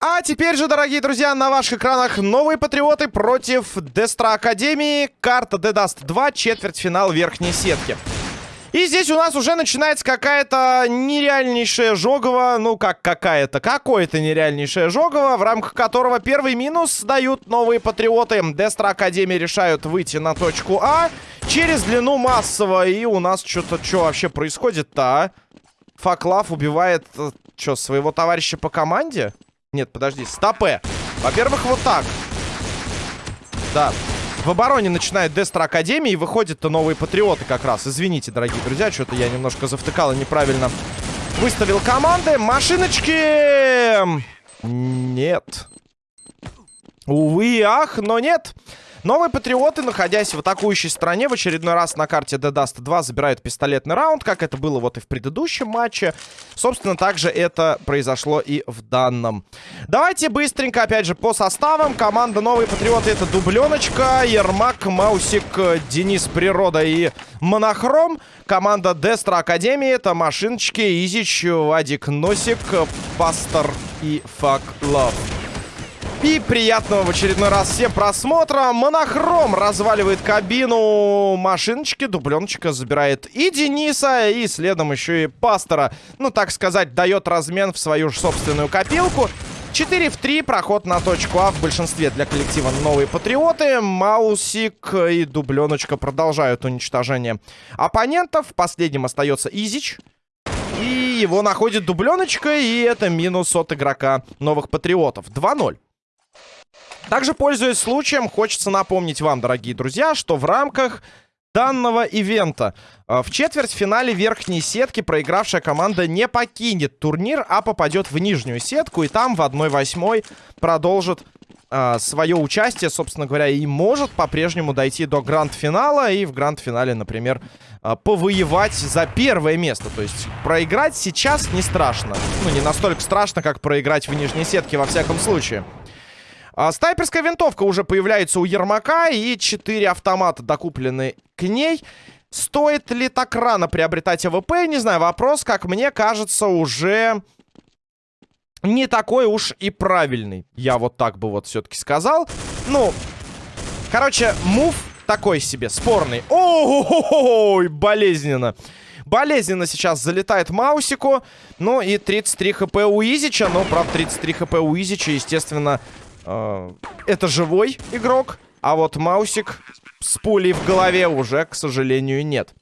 А теперь же, дорогие друзья, на ваших экранах новые патриоты против Дестра Академии. Карта Дедаст 2, четвертьфинал верхней сетки. И здесь у нас уже начинается какая-то нереальнейшая жогово, ну как какая-то, какое-то нереальнейшее жогово, в рамках которого первый минус дают новые патриоты. Дестра Академии решают выйти на точку А через длину массово. И у нас что-то, что вообще происходит-то, а? Факлав убивает, э, что, своего товарища по команде? Нет, подожди, стопе. Во-первых, вот так. Да, в обороне начинает Дестра Академии и выходят-то новые патриоты как раз. Извините, дорогие друзья, что-то я немножко завтыкал и неправильно выставил команды. Машиночки! Нет. Увы, ах, но нет. Новые патриоты, находясь в атакующей стране, в очередной раз на карте Dust 2 забирают пистолетный раунд, как это было вот и в предыдущем матче. Собственно, также это произошло и в данном. Давайте быстренько, опять же, по составам. Команда Новые Патриоты это Дубленочка, Ермак, Маусик, Денис Природа и Монохром. Команда Дестра Академии это Машиночки, Изич, Вадик Носик, Пастор и Фак Лав. И приятного в очередной раз всем просмотра. Монохром разваливает кабину машиночки. Дубленочка забирает и Дениса, и следом еще и Пастора. Ну, так сказать, дает размен в свою же собственную копилку. 4 в 3, проход на точку А в большинстве для коллектива новые патриоты. Маусик и Дубленочка продолжают уничтожение оппонентов. Последним остается Изич. И его находит Дубленочка, и это минус от игрока новых патриотов. 2-0. Также, пользуясь случаем, хочется напомнить вам, дорогие друзья, что в рамках данного ивента э, в четвертьфинале верхней сетки проигравшая команда не покинет турнир, а попадет в нижнюю сетку и там в 1-8 продолжит э, свое участие, собственно говоря, и может по-прежнему дойти до гранд-финала и в гранд-финале, например, э, повоевать за первое место. То есть проиграть сейчас не страшно. Ну, не настолько страшно, как проиграть в нижней сетке во всяком случае. А, снайперская винтовка уже появляется у Ермака. И 4 автомата докуплены к ней. Стоит ли так рано приобретать АВП? Не знаю, вопрос, как мне кажется, уже не такой уж и правильный. Я вот так бы вот все-таки сказал. Ну, короче, move такой себе, спорный. Ой, болезненно. Болезненно сейчас залетает Маусику. Ну и 33 хп у Изича. Но, правда, 33 хп у Изича, естественно, э, это живой игрок, а вот Маусик с пулей в голове уже, к сожалению, нет.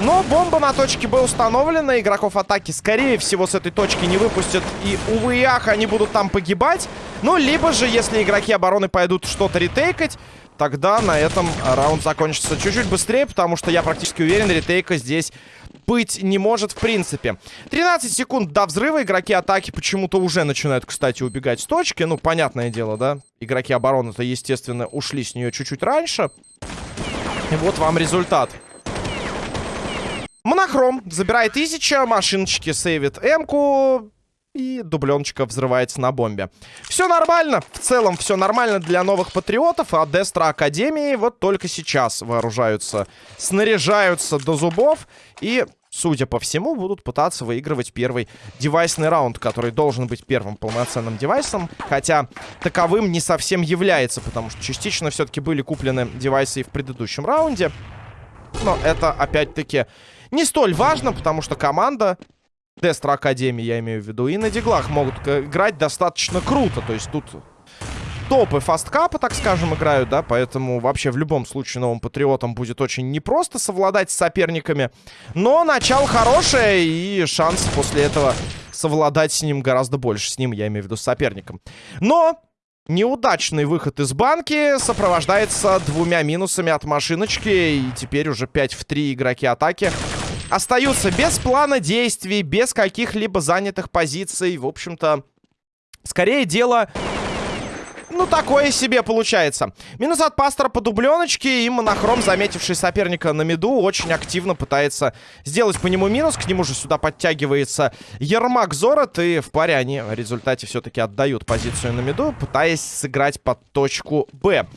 Но бомба на точке Б установлена. Игроков атаки, скорее всего, с этой точки не выпустят. И, увы и ах, они будут там погибать. Ну, либо же, если игроки обороны пойдут что-то ретейкать, тогда на этом раунд закончится чуть-чуть быстрее, потому что я практически уверен, ретейка здесь быть не может в принципе. 13 секунд до взрыва. Игроки атаки почему-то уже начинают, кстати, убегать с точки. Ну, понятное дело, да? Игроки обороны-то, естественно, ушли с нее чуть-чуть раньше. И вот вам результат. Монохром забирает Изича, машиночки сейвит М-ку. И дубленочка взрывается на бомбе. Все нормально. В целом все нормально для новых патриотов. А Дестра Академии вот только сейчас вооружаются, снаряжаются до зубов. И, судя по всему, будут пытаться выигрывать первый девайсный раунд, который должен быть первым полноценным девайсом. Хотя таковым не совсем является, потому что частично все-таки были куплены девайсы и в предыдущем раунде. Но это, опять-таки, не столь важно, потому что команда Дестра Академии, я имею в виду. И на диглах могут играть достаточно круто. То есть тут топы фасткапа, так скажем, играют, да, поэтому вообще в любом случае новым патриотам будет очень непросто совладать с соперниками. Но начало хорошее, и шанс после этого совладать с ним гораздо больше. С ним, я имею в виду, с соперником. Но неудачный выход из банки сопровождается двумя минусами от машиночки, и теперь уже 5 в 3 игроки атаки остаются без плана действий, без каких-либо занятых позиций. В общем-то, скорее дело... Ну, такое себе получается. Минус от пастора по дубленочке. И монохром, заметивший соперника на меду, очень активно пытается сделать по нему минус. К нему же сюда подтягивается Ермак Зорот. И в паре они в результате все-таки отдают позицию на меду, пытаясь сыграть под точку Б.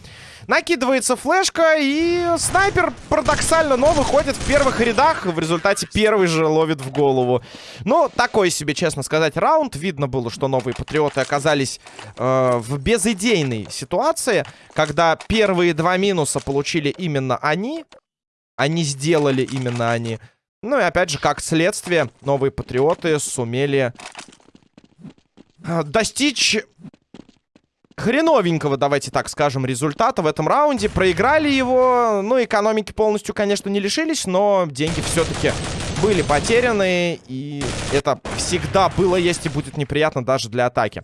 Накидывается флешка, и снайпер парадоксально, но выходит в первых рядах. В результате первый же ловит в голову. Ну, такой себе, честно сказать, раунд. Видно было, что новые патриоты оказались э, в безыдейной ситуации, когда первые два минуса получили именно они. Они сделали именно они. Ну и опять же, как следствие, новые патриоты сумели э, достичь хреновенького, давайте так скажем, результата в этом раунде. Проиграли его, ну, экономики полностью, конечно, не лишились, но деньги все-таки были потеряны, и это всегда было, есть и будет неприятно даже для атаки.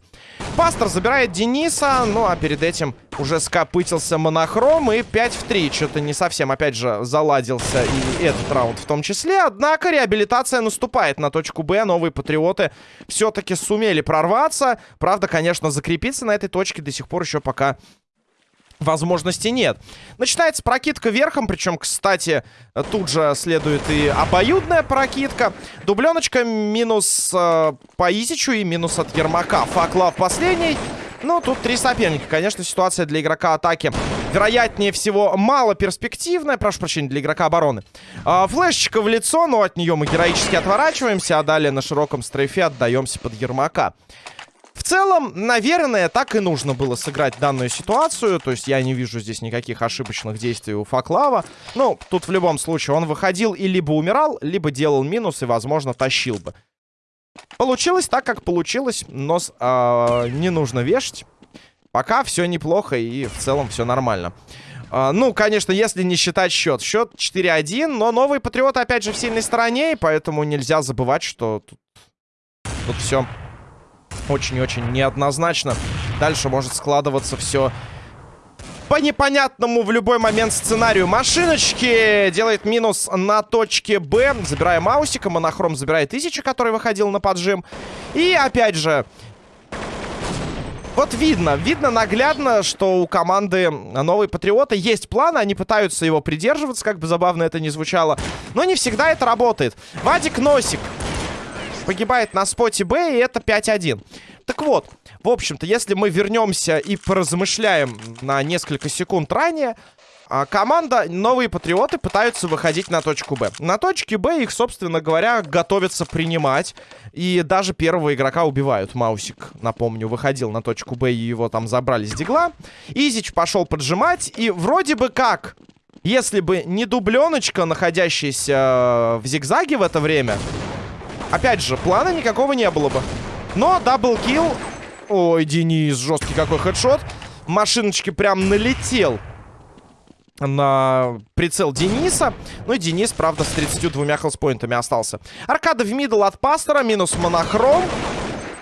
Пастор забирает Дениса, ну а перед этим уже скопытился монохром и 5 в 3. Что-то не совсем, опять же, заладился и этот раунд в том числе. Однако реабилитация наступает на точку Б. Новые патриоты все-таки сумели прорваться. Правда, конечно, закрепиться на этой точке до сих пор еще пока возможности нет. Начинается прокидка верхом, причем, кстати, тут же следует и обоюдная прокидка. Дубленочка минус э, по Изичу и минус от Ермака. Факла в последний. Ну, тут три соперника. Конечно, ситуация для игрока атаки, вероятнее всего, мало перспективная. Прошу прощения, для игрока обороны. А, флешечка в лицо, но от нее мы героически отворачиваемся, а далее на широком стрейфе отдаемся под Ермака. В целом, наверное, так и нужно было сыграть данную ситуацию. То есть я не вижу здесь никаких ошибочных действий у Факлава. Ну, тут в любом случае он выходил и либо умирал, либо делал минус и, возможно, тащил бы. Получилось так, как получилось. Нос э, не нужно вешать. Пока все неплохо и в целом все нормально. Uh, ну, конечно, если не считать счет. Счет 4-1, но новые патриоты опять же в сильной стороне, и поэтому нельзя забывать, что тут, тут все очень-очень неоднозначно. Дальше может складываться все по непонятному в любой момент сценарию. Машиночки делает минус на точке Б. Забирая Маусика. Монохром забирает Тысяча, который выходил на поджим. И опять же... Вот видно, видно наглядно, что у команды Новые Патриоты есть план, они пытаются его придерживаться, как бы забавно это ни звучало, но не всегда это работает. Вадик Носик погибает на споте Б, и это 5-1. Так вот, в общем-то, если мы вернемся и поразмышляем на несколько секунд ранее, а, команда Новые Патриоты пытаются выходить на точку Б. На точке Б их, собственно говоря, готовятся принимать. И даже первого игрока убивают. Маусик, напомню, выходил на точку Б, и его там забрали с дигла. Изич пошел поджимать, и вроде бы как... Если бы не дубленочка, находящаяся в зигзаге в это время, Опять же, плана никакого не было бы. Но double kill... Ой, Денис, жесткий какой headshot. Машиночки прям налетел на прицел Дениса. Ну и Денис, правда, с 32 хелспоинтами остался. Аркада в мидл от Пастора, минус монохром.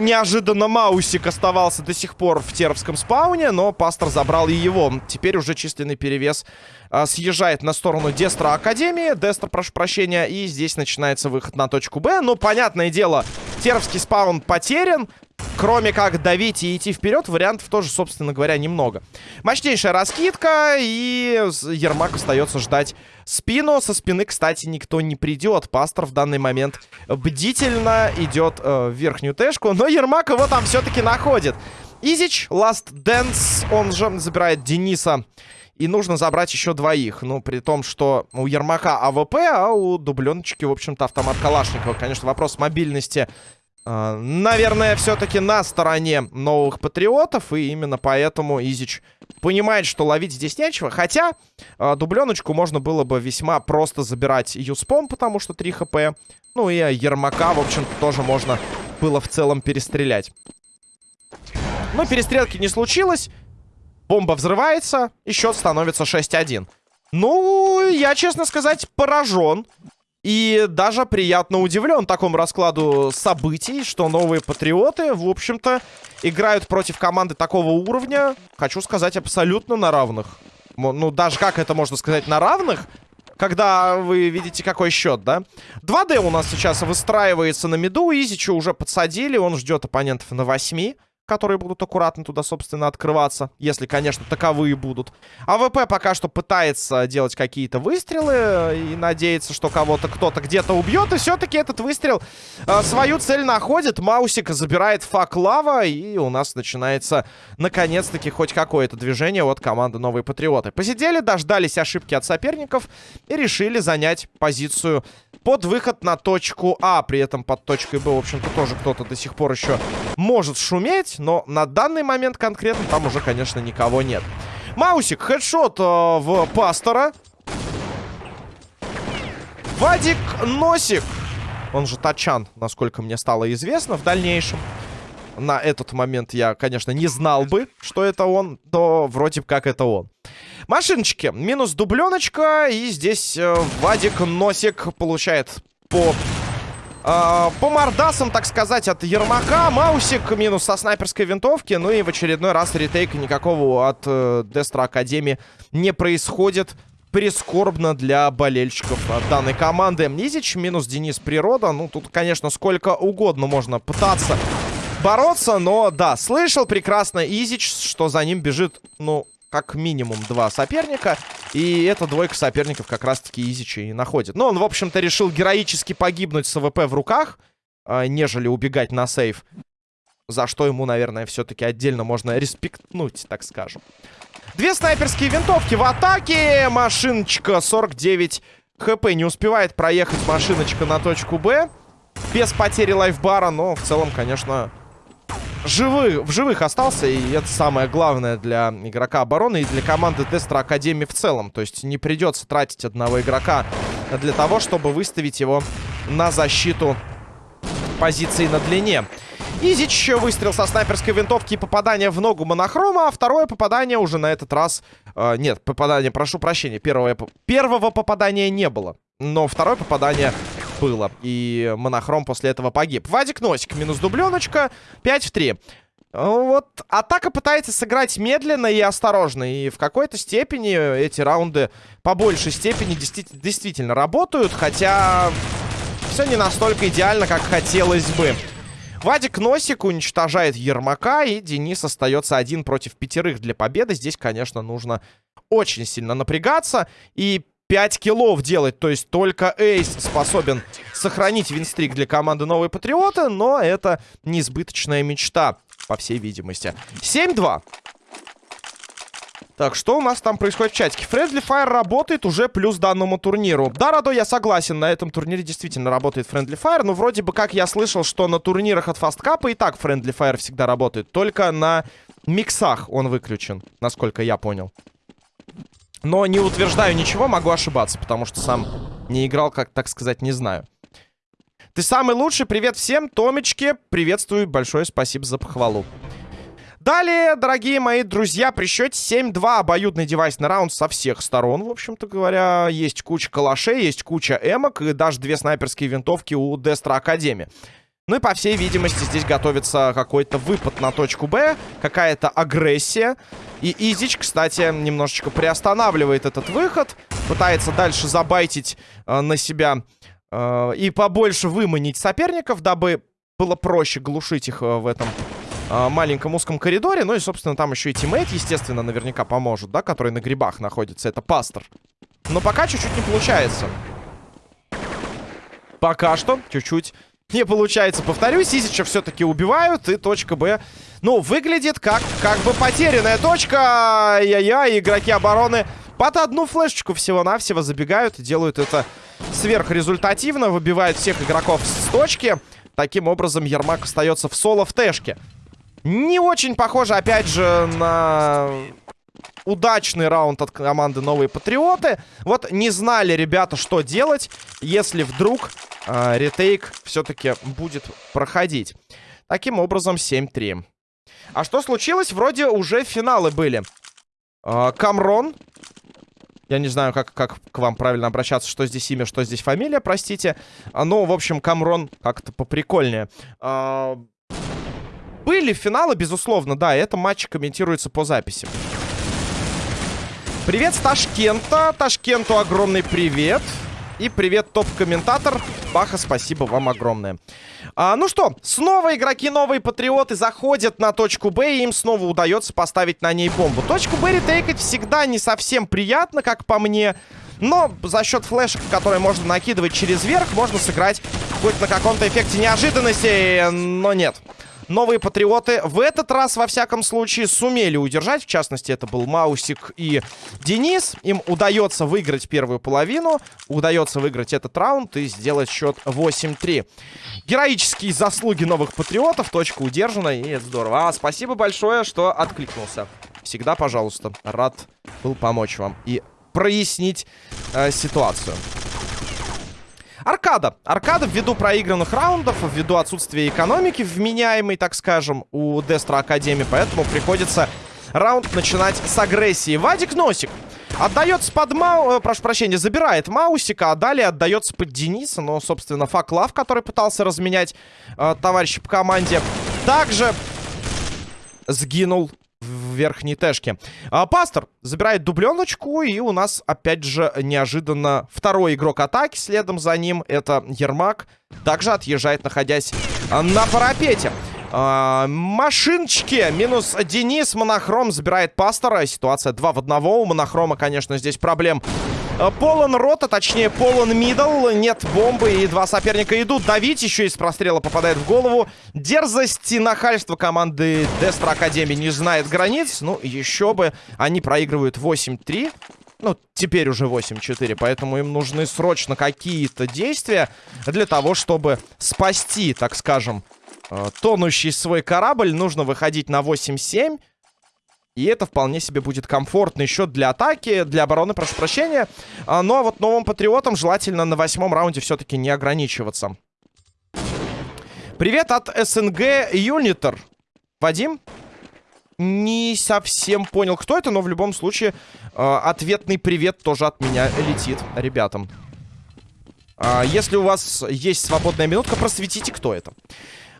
Неожиданно Маусик оставался до сих пор в Теровском спауне, но Пастор забрал и его. Теперь уже численный перевес а, съезжает на сторону Дестра Академии. Дестра, прошу прощения. И здесь начинается выход на точку Б. Ну, понятное дело, Теровский спаун потерян. Кроме как давить и идти вперед, вариантов тоже, собственно говоря, немного. Мощнейшая раскидка, и Ермак остается ждать спину. Со спины, кстати, никто не придет. Пастор в данный момент бдительно идет э, в верхнюю тэшку, но Ермак его там все-таки находит. Изич, Last Dance, он же забирает Дениса. И нужно забрать еще двоих. Ну, при том, что у Ермака АВП, а у дубленочки, в общем-то, автомат Калашникова. Конечно, вопрос мобильности а, наверное, все-таки на стороне новых патриотов. И именно поэтому Изич понимает, что ловить здесь нечего. Хотя э, дубленочку можно было бы весьма просто забирать Юспом, потому что 3 хп. Ну и Ермака, в общем-то, тоже можно было в целом перестрелять. Но перестрелки не случилось. Бомба взрывается, и счет становится 6-1. Ну, я, честно сказать, поражен. И даже приятно удивлен такому раскладу событий, что новые патриоты, в общем-то, играют против команды такого уровня, хочу сказать, абсолютно на равных. Ну, даже как это можно сказать, на равных, когда вы видите, какой счет, да? 2D у нас сейчас выстраивается на миду, Изича уже подсадили, он ждет оппонентов на 8. Которые будут аккуратно туда, собственно, открываться. Если, конечно, таковые будут. АВП пока что пытается делать какие-то выстрелы и надеется, что кого-то кто-то где-то убьет. И все-таки этот выстрел э, свою цель находит. Маусик забирает фак лава. И у нас начинается, наконец-таки, хоть какое-то движение от команды Новые Патриоты. Посидели, дождались ошибки от соперников и решили занять позицию под выход на точку А. При этом под точкой Б, в общем-то, тоже кто-то до сих пор еще может шуметь. Но на данный момент конкретно там уже, конечно, никого нет. Маусик, хедшот э, в Пастора. Вадик Носик. Он же Тачан, насколько мне стало известно в дальнейшем. На этот момент я, конечно, не знал бы, что это он, но вроде как это он. Машиночки. Минус дубленочка. И здесь э, Вадик Носик получает по... Э, по мордасам, так сказать, от Ермака. Маусик минус со снайперской винтовки. Ну и в очередной раз ретейка никакого от э, Дестра Академии не происходит. Прискорбно для болельщиков данной команды. Изич минус Денис Природа. Ну, тут, конечно, сколько угодно можно пытаться бороться, но да, слышал прекрасно Изич, что за ним бежит, ну, как минимум два соперника. И эта двойка соперников как раз-таки Изича и находит. Но он, в общем-то, решил героически погибнуть с АВП в руках, э, нежели убегать на save. За что ему, наверное, все-таки отдельно можно респектнуть, так скажем. Две снайперские винтовки в атаке. Машиночка 49 хп. Не успевает проехать машиночка на точку Б. Без потери лайфбара, но в целом, конечно, живы, в живых остался, и это самое главное для игрока обороны и для команды Дестра Академии в целом. То есть не придется тратить одного игрока для того, чтобы выставить его на защиту позиции на длине. Изич выстрел со снайперской винтовки и попадание в ногу монохрома, а второе попадание уже на этот раз... Э, нет, попадание, прошу прощения, первое, первого попадания не было. Но второе попадание было. И монохром после этого погиб. Вадик Носик, минус дубленочка, 5 в 3. Вот атака пытается сыграть медленно и осторожно. И в какой-то степени эти раунды по большей степени действительно, действительно работают. Хотя все не настолько идеально, как хотелось бы. Вадик Носик уничтожает Ермака, и Денис остается один против пятерых для победы. Здесь, конечно, нужно очень сильно напрягаться. И 5 киллов делать. То есть только Эйс способен сохранить винстрик для команды Новые Патриоты. Но это несбыточная мечта, по всей видимости. 7-2. Так, что у нас там происходит в чатике? Friendly Fire работает уже плюс данному турниру. Да, Радо, я согласен, на этом турнире действительно работает Friendly Fire, но вроде бы как я слышал, что на турнирах от Фасткапа и так Friendly Fire всегда работает. Только на миксах он выключен, насколько я понял. Но не утверждаю ничего, могу ошибаться, потому что сам не играл, как так сказать, не знаю. Ты самый лучший, привет всем, Томечки, приветствую, большое спасибо за похвалу. Далее, дорогие мои друзья, при счете 7-2 обоюдный девайс на раунд со всех сторон, в общем-то говоря. Есть куча калашей, есть куча эмок и даже две снайперские винтовки у Дестра Академии. Ну и, по всей видимости, здесь готовится какой-то выпад на точку Б, какая-то агрессия. И Изич, кстати, немножечко приостанавливает этот выход, пытается дальше забайтить э, на себя э, и побольше выманить соперников, дабы было проще глушить их э, в этом э, маленьком узком коридоре. Ну и, собственно, там еще и teammate, естественно, наверняка поможет, да, который на грибах находится. Это пастор. Но пока чуть-чуть не получается. Пока что чуть-чуть не получается. Повторюсь, Изича все-таки убивают. И точка Б, ну, выглядит как, как бы потерянная точка. Ай-яй-яй, игроки обороны под одну флешечку всего-навсего забегают и делают это сверхрезультативно. Выбивают всех игроков с точки. Таким образом, Ермак остается в соло в тэшке. Не очень похоже, опять же, на удачный раунд от команды Новые Патриоты. Вот не знали ребята, что делать, если вдруг э, ретейк все-таки будет проходить. Таким образом, 7-3. А что случилось? Вроде уже финалы были. Э, Камрон. Я не знаю, как, как к вам правильно обращаться, что здесь имя, что здесь фамилия, простите. Ну, в общем, Камрон как-то поприкольнее. Э, были финалы, безусловно, да, это матч комментируется по записи. Привет с Ташкента. Ташкенту огромный привет. И привет, топ-комментатор. Баха, спасибо вам огромное. А, ну что, снова игроки новые патриоты заходят на точку Б, и им снова удается поставить на ней бомбу. Точку Б ретейкать всегда не совсем приятно, как по мне. Но за счет флешек, которые можно накидывать через верх, можно сыграть хоть на каком-то эффекте неожиданности, но нет. Новые патриоты в этот раз, во всяком случае, сумели удержать. В частности, это был Маусик и Денис. Им удается выиграть первую половину. Удается выиграть этот раунд и сделать счет 8-3. Героические заслуги новых патриотов. Точка удержана, и это здорово. А, спасибо большое, что откликнулся. Всегда, пожалуйста, рад был помочь вам и прояснить э, ситуацию. Аркада. Аркада ввиду проигранных раундов, ввиду отсутствия экономики вменяемой, так скажем, у Дестра Академии. Поэтому приходится раунд начинать с агрессии. Вадик Носик. Отдается под Мау... Э, прошу прощения, забирает Маусика, а далее отдается под Дениса. Но, собственно, Факлав, который пытался разменять э, товарища по команде, также сгинул в верхней тэшке. А, Пастор забирает дубленочку, и у нас, опять же, неожиданно второй игрок атаки. Следом за ним это Ермак. Также отъезжает, находясь а, на парапете. А, машиночки. Минус Денис. Монохром забирает Пастора. Ситуация 2 в 1. У Монохрома, конечно, здесь проблем полон рота, точнее полон мидл. Нет бомбы и два соперника идут. Давить еще из прострела попадает в голову. Дерзость и нахальство команды Дестра Академии не знает границ. Ну, еще бы. Они проигрывают 8-3. Ну, теперь уже 8-4, поэтому им нужны срочно какие-то действия для того, чтобы спасти, так скажем, э, тонущий свой корабль. Нужно выходить на 8-7. И это вполне себе будет комфортный счет для атаки, для обороны, прошу прощения. А, ну а вот новым патриотам желательно на восьмом раунде все-таки не ограничиваться. Привет от СНГ Юнитер. Вадим? Не совсем понял, кто это, но в любом случае э, ответный привет тоже от меня летит ребятам. Э, если у вас есть свободная минутка, просветите, кто это.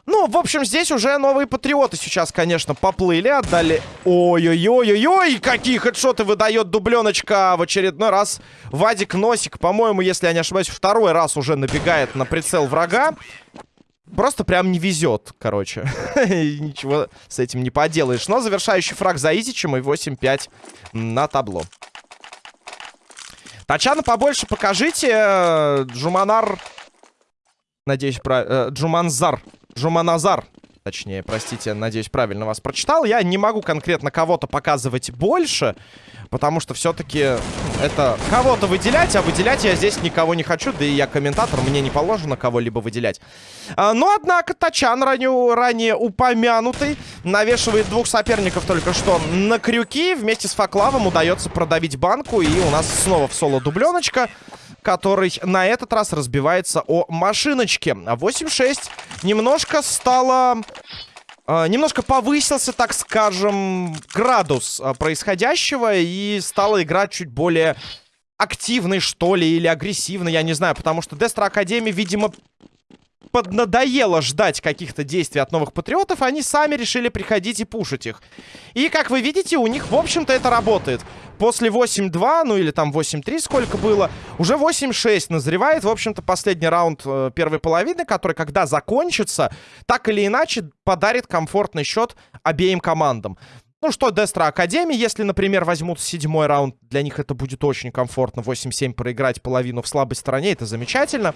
Ну, в общем, здесь уже новые патриоты сейчас, конечно, поплыли, отдали... Ой-ой-ой-ой-ой, какие хедшоты выдает дубленочка в очередной раз. Вадик Носик, по-моему, если я не ошибаюсь, второй раз уже набегает на прицел врага. Просто прям не везет, короче. Ничего с этим не поделаешь. Но завершающий фраг за Изичем и 8-5 на табло. Тачана побольше покажите. Джуманар... Надеюсь, про... Э, Джуманзар Жуманазар. Точнее, простите, надеюсь, правильно вас прочитал. Я не могу конкретно кого-то показывать больше, потому что все-таки это кого-то выделять, а выделять я здесь никого не хочу, да и я комментатор, мне не положено кого-либо выделять. А, но, однако, Тачан, ранее, ранее упомянутый, навешивает двух соперников только что на крюки. Вместе с Факлавом удается продавить банку, и у нас снова в соло дубленочка который на этот раз разбивается о машиночке. 8-6 немножко стало... Uh, немножко повысился, так скажем, градус uh, происходящего и стала играть чуть более активной, что ли, или агрессивной, я не знаю, потому что Дестра Академия, видимо, поднадоело ждать каких-то действий от новых патриотов, они сами решили приходить и пушить их. И, как вы видите, у них, в общем-то, это работает. После 8-2, ну или там 8-3 сколько было, уже 8-6 назревает, в общем-то, последний раунд э, первой половины, который, когда закончится, так или иначе подарит комфортный счет обеим командам. Ну что, Дестра Академии, если, например, возьмут седьмой раунд, для них это будет очень комфортно. 8-7 проиграть половину в слабой стороне, это замечательно.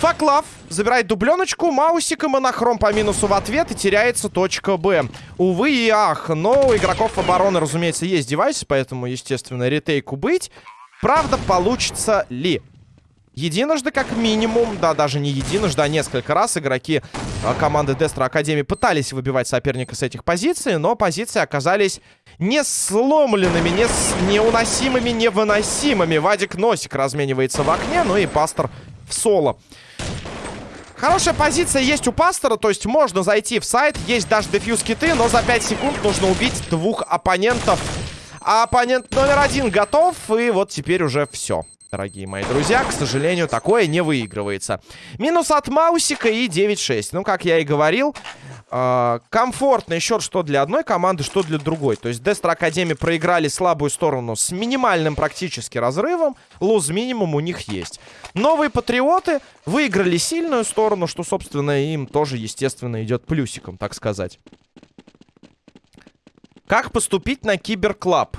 Факлав забирает дубленочку, Маусик и Монохром по минусу в ответ и теряется точка Б. Увы и ах, но у игроков обороны, разумеется, есть девайсы, поэтому, естественно, ретейку быть. Правда, получится ли? Единожды, как минимум, да, даже не единожды, а несколько раз игроки а, команды Дестра Академии пытались выбивать соперника с этих позиций, но позиции оказались не сломленными, не с... неуносимыми, невыносимыми. Вадик Носик разменивается в окне, ну и Пастор в соло. Хорошая позиция есть у пастора, то есть можно зайти в сайт, есть даже дефьюз киты, но за 5 секунд нужно убить двух оппонентов. А оппонент номер один готов, и вот теперь уже все. Дорогие мои друзья, к сожалению, такое не выигрывается. Минус от Маусика и 9-6. Ну, как я и говорил, комфортный счет что для одной команды, что для другой. То есть Дестра Академи проиграли слабую сторону с минимальным практически разрывом. Луз минимум у них есть. Новые Патриоты выиграли сильную сторону, что, собственно, им тоже, естественно, идет плюсиком, так сказать. Как поступить на Киберклаб?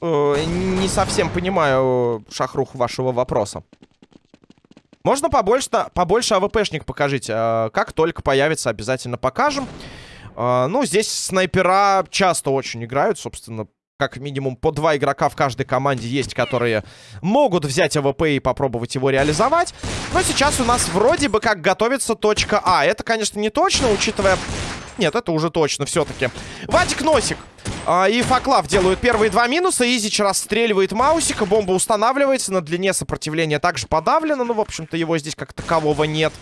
Э, не совсем понимаю шахрух вашего вопроса. Можно побольше, побольше АВПшник покажите. Э, как только появится, обязательно покажем. Э, ну, здесь снайпера часто очень играют, собственно. Как минимум по два игрока в каждой команде есть, которые могут взять АВП и попробовать его реализовать. Но сейчас у нас вроде бы как готовится точка А. Это, конечно, не точно, учитывая... Нет, это уже точно все-таки. Вадик Носик а, и Факлав делают первые два минуса. Изич расстреливает Маусика. Бомба устанавливается. На длине сопротивления также подавлено. Ну, в общем-то, его здесь как такового нет.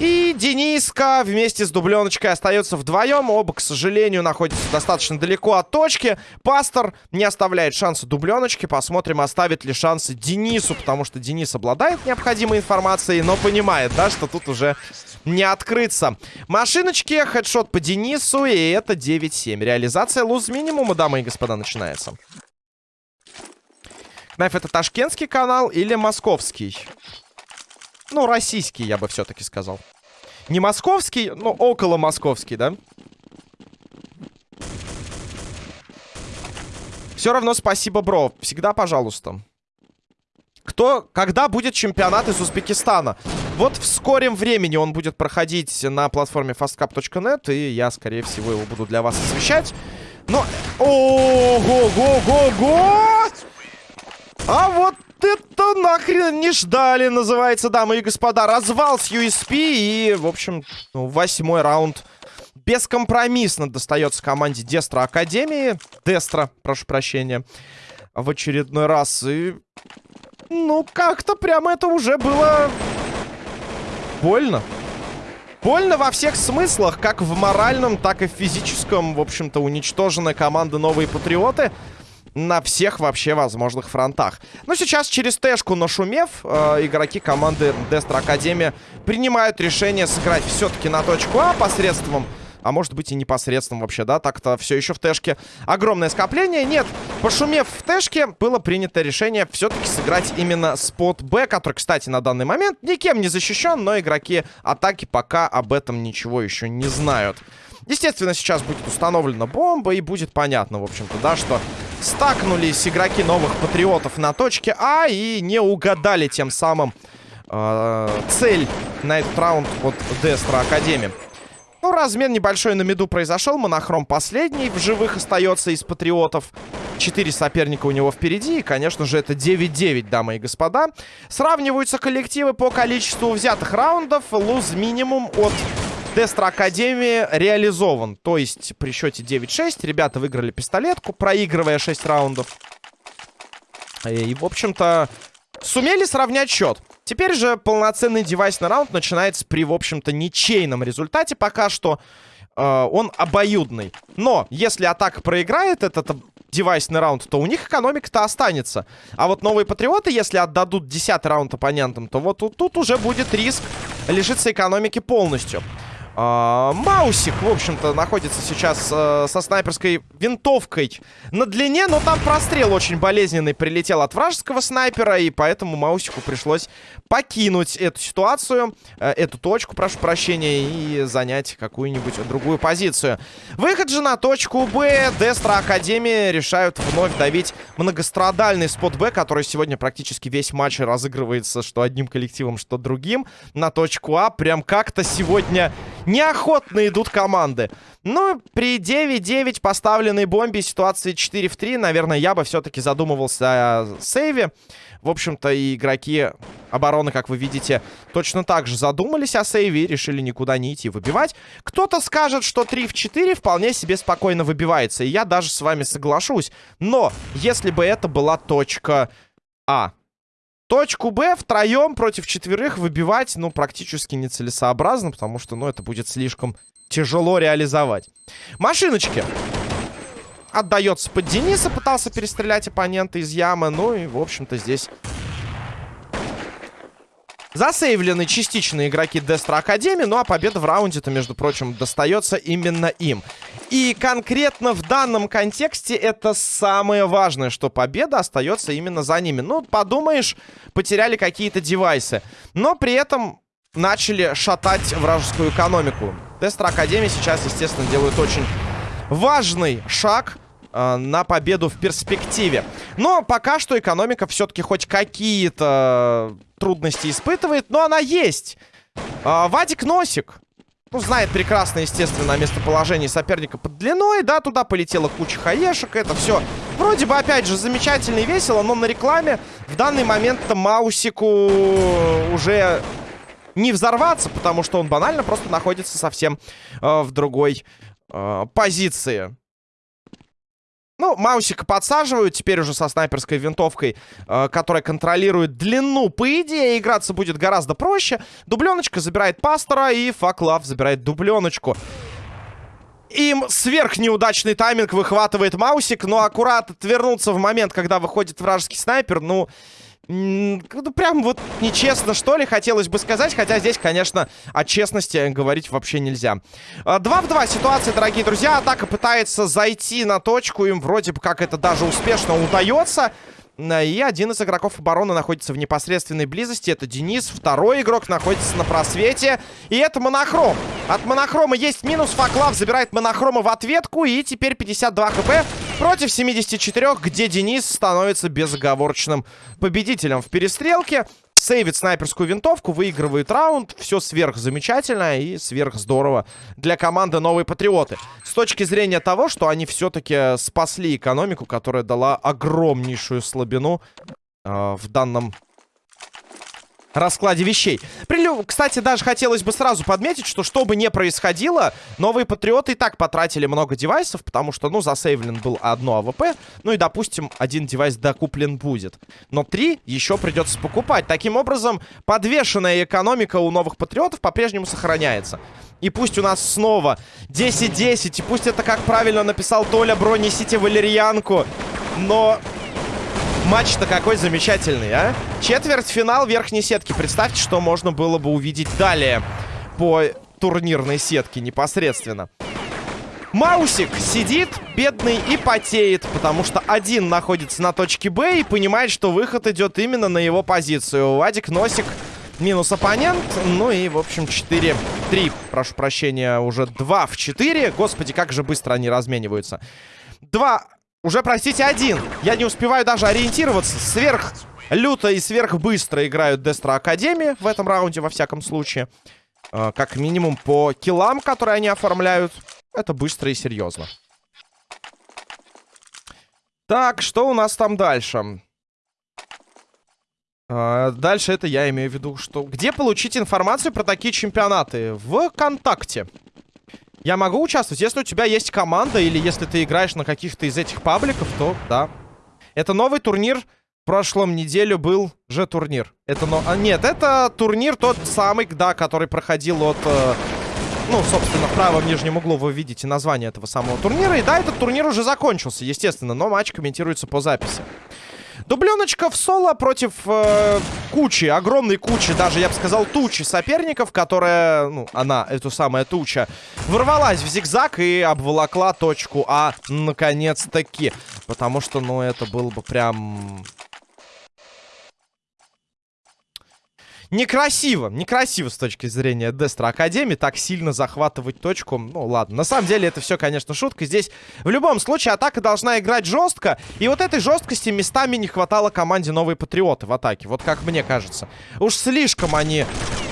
И Дениска вместе с дубленочкой остается вдвоем. Оба, к сожалению, находятся достаточно далеко от точки. Пастор не оставляет шанса дубленочке. Посмотрим, оставит ли шансы Денису, потому что Денис обладает необходимой информацией, но понимает, да, что тут уже не открыться. Машиночки, хедшот по Денису, и это 9-7. Реализация луз минимума, дамы и господа, начинается. Кнайф это ташкентский канал или московский? Ну, российский, я бы все-таки сказал. Не московский, но около московский, да? Все равно спасибо, бро. Всегда пожалуйста. Кто, когда будет чемпионат из Узбекистана? Вот в скором времени он будет проходить на платформе fastcap.net, и я, скорее всего, его буду для вас освещать. Но... Ого-го-го-го! А вот это нахрен не ждали, называется, дамы и господа. Развал с USP и, в общем, ну, восьмой раунд бескомпромиссно достается команде Дестра Академии. Дестра, прошу прощения, в очередной раз. И, ну, как-то прямо это уже было больно. Больно во всех смыслах, как в моральном, так и в физическом. В общем-то, уничтожена команда Новые Патриоты на всех вообще возможных фронтах. Но сейчас через Тэшку нашумев, э, игроки команды Дестра Академия принимают решение сыграть все-таки на точку А посредством... А может быть и непосредством вообще, да? Так-то все еще в Тэшке огромное скопление. Нет, пошумев в Тэшке, было принято решение все-таки сыграть именно спот Б, который, кстати, на данный момент никем не защищен, но игроки атаки пока об этом ничего еще не знают. Естественно, сейчас будет установлена бомба, и будет понятно, в общем-то, да, что стакнулись игроки новых патриотов на точке А и не угадали тем самым э, цель на этот раунд от Дестра Академии. Ну, размен небольшой на миду произошел. Монохром последний в живых остается из патриотов. Четыре соперника у него впереди. И, конечно же, это 9-9, дамы и господа. Сравниваются коллективы по количеству взятых раундов. Луз минимум от Дестра Академии реализован. То есть при счете 9-6 ребята выиграли пистолетку, проигрывая 6 раундов. И, в общем-то, сумели сравнять счет. Теперь же полноценный девайсный раунд начинается при, в общем-то, ничейном результате. Пока что э, он обоюдный. Но если атака проиграет этот девайсный раунд, то у них экономика-то останется. А вот новые патриоты, если отдадут 10 раунд оппонентам, то вот тут, тут уже будет риск лишиться экономики полностью. А, Маусик, в общем-то, находится сейчас э, со снайперской винтовкой на длине, но там прострел очень болезненный прилетел от вражеского снайпера, и поэтому Маусику пришлось покинуть эту ситуацию, э, эту точку, прошу прощения, и занять какую-нибудь другую позицию. Выход же на точку Б. Дестра Академии решают вновь давить многострадальный спот Б, который сегодня практически весь матч разыгрывается что одним коллективом, что другим. На точку А прям как-то сегодня Неохотно идут команды. Ну, при 9-9 поставленной бомбе ситуации 4 в 3, наверное, я бы все-таки задумывался о сейве. В общем-то, и игроки обороны, как вы видите, точно так же задумались о сейве и решили никуда не идти выбивать. Кто-то скажет, что 3 в 4 вполне себе спокойно выбивается, и я даже с вами соглашусь. Но, если бы это была точка А, Точку Б втроем против четверых выбивать, ну, практически нецелесообразно, потому что, ну, это будет слишком тяжело реализовать. Машиночки. Отдается под Дениса, пытался перестрелять оппонента из ямы, ну и, в общем-то, здесь Засейвлены частично игроки Дестра Академии, ну а победа в раунде-то, между прочим, достается именно им. И конкретно в данном контексте это самое важное, что победа остается именно за ними. Ну, подумаешь, потеряли какие-то девайсы. Но при этом начали шатать вражескую экономику. Дестра Академии сейчас, естественно, делают очень важный шаг э, на победу в перспективе. Но пока что экономика все-таки хоть какие-то трудности испытывает, но она есть. Э, Вадик Носик. Ну, знает прекрасно, естественно, местоположение соперника под длиной, да, туда полетела куча хаешек, это все вроде бы, опять же, замечательно и весело, но на рекламе в данный момент Маусику уже не взорваться, потому что он банально просто находится совсем э, в другой э, позиции. Ну, Маусика подсаживают теперь уже со снайперской винтовкой, э, которая контролирует длину. По идее, играться будет гораздо проще. Дубленочка забирает пастора, и Факлав забирает дубленочку. Им сверхнеудачный тайминг выхватывает Маусик, но аккурат отвернуться в момент, когда выходит вражеский снайпер, ну... Ну, прям вот нечестно, что ли, хотелось бы сказать. Хотя здесь, конечно, о честности говорить вообще нельзя. 2 в 2 ситуация, дорогие друзья. Атака пытается зайти на точку. Им вроде бы как это даже успешно удается. И один из игроков обороны находится в непосредственной близости. Это Денис. Второй игрок находится на просвете. И это Монохром. От Монохрома есть минус. Факлав забирает Монохрома в ответку. И теперь 52 хп против 74, где Денис становится безоговорочным победителем в перестрелке сейвит снайперскую винтовку, выигрывает раунд. Все сверх замечательно и сверх здорово для команды Новые Патриоты. С точки зрения того, что они все-таки спасли экономику, которая дала огромнейшую слабину э, в данном раскладе вещей. Прилю... Кстати, даже хотелось бы сразу подметить, что что бы ни происходило, новые патриоты и так потратили много девайсов, потому что, ну, засейвлен был одно АВП, ну и, допустим, один девайс докуплен будет. Но три еще придется покупать. Таким образом, подвешенная экономика у новых патриотов по-прежнему сохраняется. И пусть у нас снова 10-10, и пусть это, как правильно написал Толя, бро, несите валерьянку, но Матч-то какой замечательный, а? Четвертьфинал верхней сетки. Представьте, что можно было бы увидеть далее по турнирной сетке непосредственно. Маусик сидит, бедный, и потеет, потому что один находится на точке Б и понимает, что выход идет именно на его позицию. Вадик Носик минус оппонент, ну и, в общем, 4-3, прошу прощения, уже 2 в 4. Господи, как же быстро они размениваются. Два уже, простите, один. Я не успеваю даже ориентироваться. Сверх люто и сверх быстро играют Дестра Академии в этом раунде, во всяком случае. Э, как минимум по киллам, которые они оформляют. Это быстро и серьезно. Так, что у нас там дальше? Э, дальше это я имею в виду, что... Где получить информацию про такие чемпионаты? ВКонтакте. Я могу участвовать, если у тебя есть команда или если ты играешь на каких-то из этих пабликов, то да. Это новый турнир. В прошлом неделю был же турнир. Это но... а, нет, это турнир тот самый, да, который проходил от... Э, ну, собственно, в правом нижнем углу вы видите название этого самого турнира. И да, этот турнир уже закончился, естественно, но матч комментируется по записи. Дубленочка в соло против э, кучи, огромной кучи, даже, я бы сказал, тучи соперников, которая, ну, она, эту самая туча, ворвалась в зигзаг и обволокла точку А наконец-таки. Потому что, ну, это было бы прям Некрасиво, некрасиво с точки зрения Дестра Академии так сильно захватывать точку. Ну, ладно. На самом деле это все, конечно, шутка. Здесь в любом случае атака должна играть жестко. И вот этой жесткости местами не хватало команде Новые Патриоты в атаке. Вот как мне кажется. Уж слишком они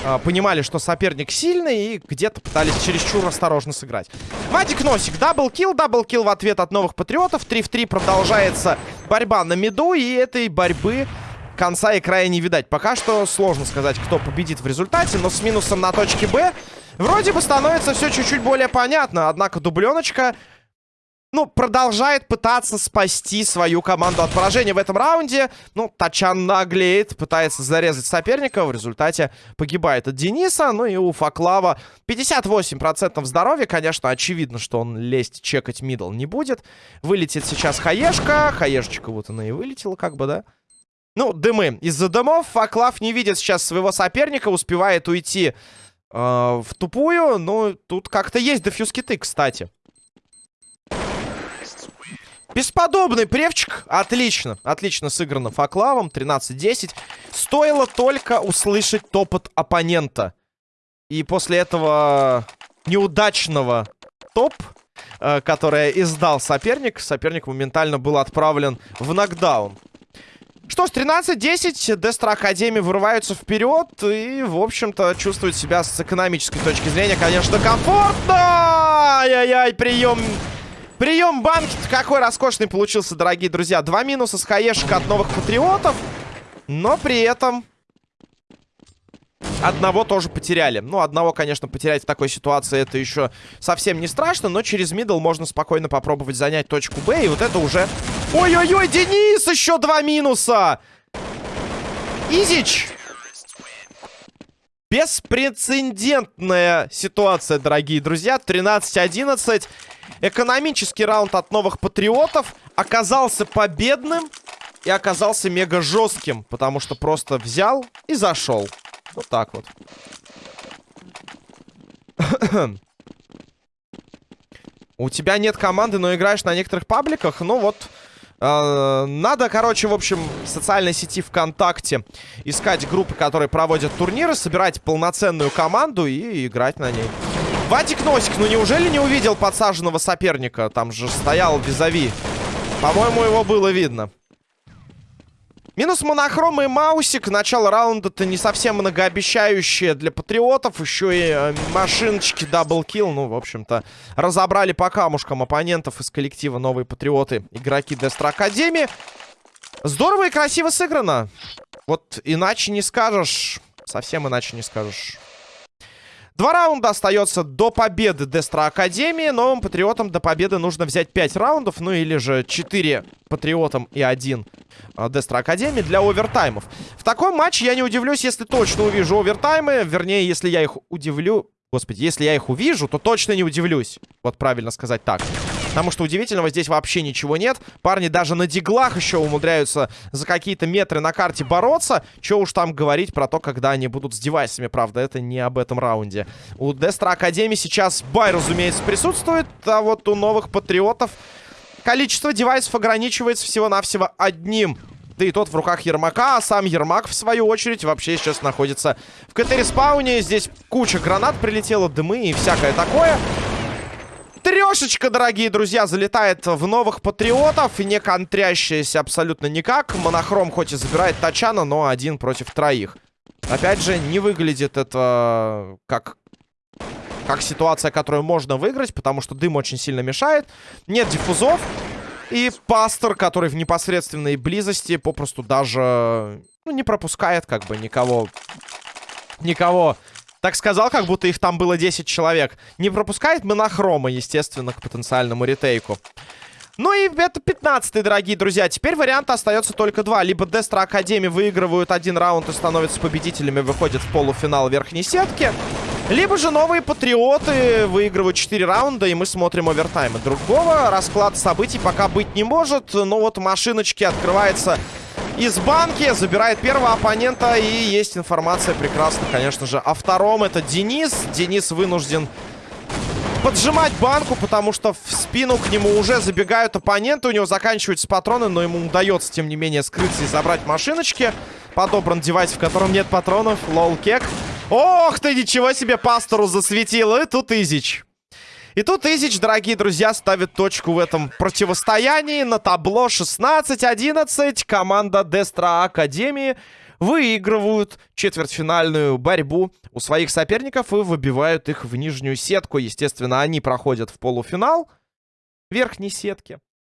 э, понимали, что соперник сильный и где-то пытались чересчур осторожно сыграть. Вадик Носик. Double kill, double kill в ответ от Новых Патриотов. 3 в 3 продолжается борьба на миду. И этой борьбы конца и края не видать. Пока что сложно сказать, кто победит в результате, но с минусом на точке Б вроде бы становится все чуть-чуть более понятно. Однако дубленочка, ну, продолжает пытаться спасти свою команду от поражения в этом раунде. Ну, Тачан наглеет, пытается зарезать соперника, в результате погибает от Дениса. Ну и у Факлава 58% здоровья. Конечно, очевидно, что он лезть, чекать мидл не будет. Вылетит сейчас Хаешка. Хаешечка вот она и вылетела, как бы, да? Ну, дымы. Из-за дымов Факлав не видит сейчас своего соперника, успевает уйти э, в тупую. Ну, тут как-то есть дефьюз-киты, кстати. Бесподобный превчик. Отлично. Отлично сыграно Факлавом. 13-10. Стоило только услышать топот оппонента. И после этого неудачного топ, э, которое издал соперник, соперник моментально был отправлен в нокдаун. Что ж, 13-10, Дестра Академии вырываются вперед и, в общем-то, чувствуют себя с экономической точки зрения, конечно, комфортно! Ай-яй-яй, прием... Прием банки какой роскошный получился, дорогие друзья. Два минуса с хаешек от новых патриотов, но при этом Одного тоже потеряли. Ну, одного, конечно, потерять в такой ситуации это еще совсем не страшно, но через мидл можно спокойно попробовать занять точку Б, и вот это уже... Ой-ой-ой, Денис, еще два минуса! Изич! Беспрецедентная ситуация, дорогие друзья. 13-11. Экономический раунд от новых патриотов оказался победным и оказался мега жестким, потому что просто взял и зашел. Вот так вот. У тебя нет команды, но играешь на некоторых пабликах. Ну вот, э, надо, короче, в общем, в социальной сети ВКонтакте искать группы, которые проводят турниры, собирать полноценную команду и играть на ней. Вадик Носик, ну неужели не увидел подсаженного соперника? Там же стоял визави. По-моему, его было видно. Минус монохром и маусик. Начало раунда-то не совсем многообещающее для патриотов. Еще и э, машиночки double kill. Ну, в общем-то, разобрали по камушкам оппонентов из коллектива Новые Патриоты. Игроки Дестра Академии. Здорово и красиво сыграно. Вот иначе не скажешь. Совсем иначе не скажешь. Два раунда остается до победы Дестра Академии. Новым патриотам до победы нужно взять 5 раундов. Ну или же 4 патриотам и 1 Дестра Академии для овертаймов. В таком матче я не удивлюсь, если точно увижу овертаймы. Вернее, если я их удивлю... Господи, если я их увижу, то точно не удивлюсь. Вот правильно сказать так. Потому что удивительного здесь вообще ничего нет. Парни даже на диглах еще умудряются за какие-то метры на карте бороться. Че уж там говорить про то, когда они будут с девайсами. Правда, это не об этом раунде. У Дестра Академии сейчас бай, разумеется, присутствует. А вот у новых патриотов количество девайсов ограничивается всего-навсего одним. Да и тот в руках Ермака, а сам Ермак, в свою очередь, вообще сейчас находится в КТ-респауне. Здесь куча гранат прилетела, дымы и всякое такое. Трешечка, дорогие друзья, залетает в новых патриотов. Не контрящаяся абсолютно никак. Монохром хоть и забирает Тачана, но один против троих. Опять же, не выглядит это как, как ситуация, которую можно выиграть, потому что дым очень сильно мешает. Нет диффузов. И пастор, который в непосредственной близости попросту даже ну, не пропускает как бы никого. Никого. Так сказал, как будто их там было 10 человек. Не пропускает монохрома, естественно, к потенциальному ретейку. Ну и это 15 дорогие друзья. Теперь варианта остается только два. Либо Дестра Академии выигрывают один раунд и становятся победителями, выходят в полуфинал верхней сетки. Либо же новые патриоты выигрывают 4 раунда, и мы смотрим овертаймы. Другого расклада событий пока быть не может. Но вот машиночки открывается из банки, забирает первого оппонента, и есть информация прекрасно, конечно же, о втором. Это Денис. Денис вынужден поджимать банку, потому что в спину к нему уже забегают оппоненты. У него заканчиваются патроны, но ему удается, тем не менее, скрыться и забрать машиночки. Подобран девайс, в котором нет патронов. Лол кек. Ох ты, ничего себе пастору засветил. И тут Изич. И тут Изич, дорогие друзья, ставит точку в этом противостоянии. На табло 16-11 команда Дестра Академии выигрывают четвертьфинальную борьбу у своих соперников и выбивают их в нижнюю сетку. Естественно, они проходят в полуфинал верхней сетки.